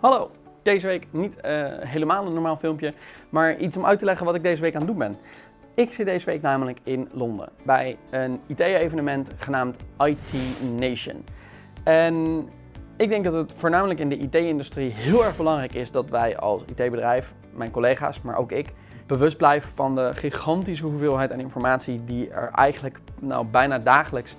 Hallo, deze week niet uh, helemaal een normaal filmpje, maar iets om uit te leggen wat ik deze week aan het doen ben. Ik zit deze week namelijk in Londen bij een IT-evenement genaamd IT Nation. En ik denk dat het voornamelijk in de IT-industrie heel erg belangrijk is dat wij als IT-bedrijf, mijn collega's, maar ook ik, bewust blijven van de gigantische hoeveelheid aan informatie die er eigenlijk nou, bijna dagelijks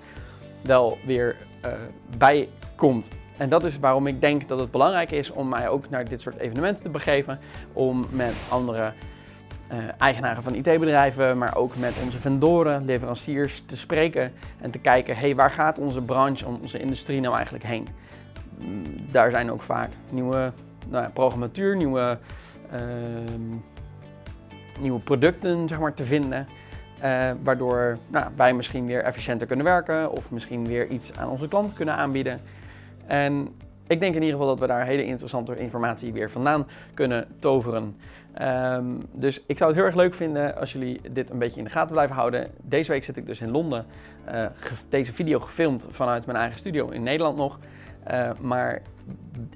wel weer uh, bij komt. En dat is waarom ik denk dat het belangrijk is om mij ook naar dit soort evenementen te begeven. Om met andere uh, eigenaren van IT-bedrijven, maar ook met onze vendoren, leveranciers te spreken. En te kijken, hey, waar gaat onze branche, onze industrie nou eigenlijk heen? Mm, daar zijn ook vaak nieuwe nou programmatuur, nieuwe, uh, nieuwe producten zeg maar, te vinden. Uh, waardoor nou, wij misschien weer efficiënter kunnen werken of misschien weer iets aan onze klanten kunnen aanbieden. En ik denk in ieder geval dat we daar hele interessante informatie weer vandaan kunnen toveren. Um, dus ik zou het heel erg leuk vinden als jullie dit een beetje in de gaten blijven houden. Deze week zit ik dus in Londen. Uh, deze video gefilmd vanuit mijn eigen studio in Nederland nog. Uh, maar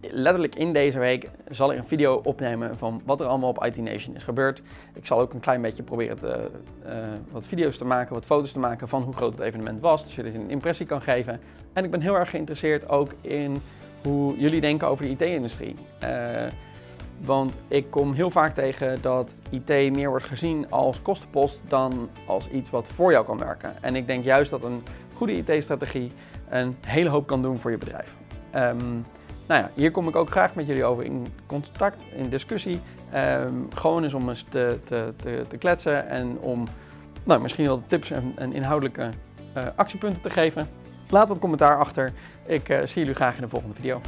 letterlijk in deze week zal ik een video opnemen van wat er allemaal op IT Nation is gebeurd. Ik zal ook een klein beetje proberen te, uh, wat video's te maken, wat foto's te maken van hoe groot het evenement was. Dus jullie een impressie kan geven. En ik ben heel erg geïnteresseerd ook in hoe jullie denken over de IT-industrie. Uh, want ik kom heel vaak tegen dat IT meer wordt gezien als kostenpost dan als iets wat voor jou kan werken. En ik denk juist dat een goede IT-strategie een hele hoop kan doen voor je bedrijf. Um, nou ja, hier kom ik ook graag met jullie over in contact, in discussie. Um, gewoon eens om eens te, te, te, kletsen en om nou, misschien wel tips en, en inhoudelijke uh, actiepunten te geven. Laat wat commentaar achter. Ik uh, zie jullie graag in de volgende video.